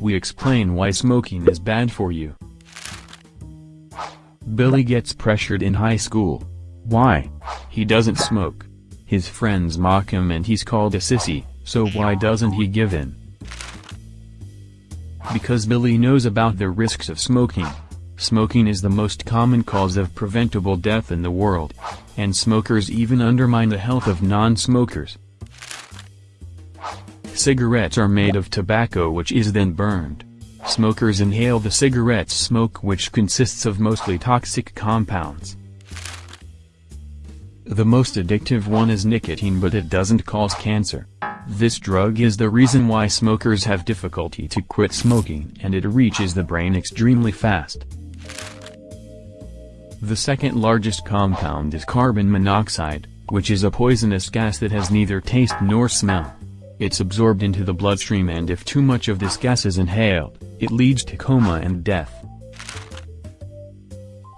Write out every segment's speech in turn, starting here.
we explain why smoking is bad for you. Billy gets pressured in high school. Why? He doesn't smoke. His friends mock him and he's called a sissy, so why doesn't he give in? Because Billy knows about the risks of smoking. Smoking is the most common cause of preventable death in the world. And smokers even undermine the health of non-smokers. Cigarettes are made of tobacco which is then burned. Smokers inhale the cigarette's smoke which consists of mostly toxic compounds. The most addictive one is nicotine but it doesn't cause cancer. This drug is the reason why smokers have difficulty to quit smoking and it reaches the brain extremely fast. The second largest compound is carbon monoxide, which is a poisonous gas that has neither taste nor smell. It's absorbed into the bloodstream and if too much of this gas is inhaled, it leads to coma and death.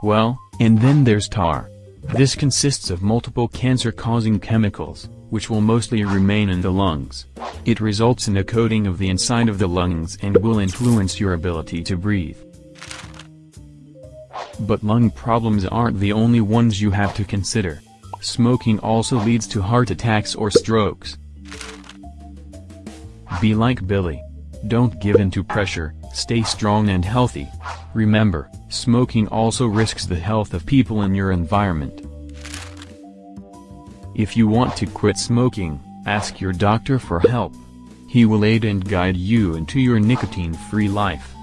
Well, and then there's tar. This consists of multiple cancer-causing chemicals, which will mostly remain in the lungs. It results in a coating of the inside of the lungs and will influence your ability to breathe. But lung problems aren't the only ones you have to consider. Smoking also leads to heart attacks or strokes. Be like Billy. Don't give in to pressure, stay strong and healthy. Remember, smoking also risks the health of people in your environment. If you want to quit smoking, ask your doctor for help. He will aid and guide you into your nicotine-free life.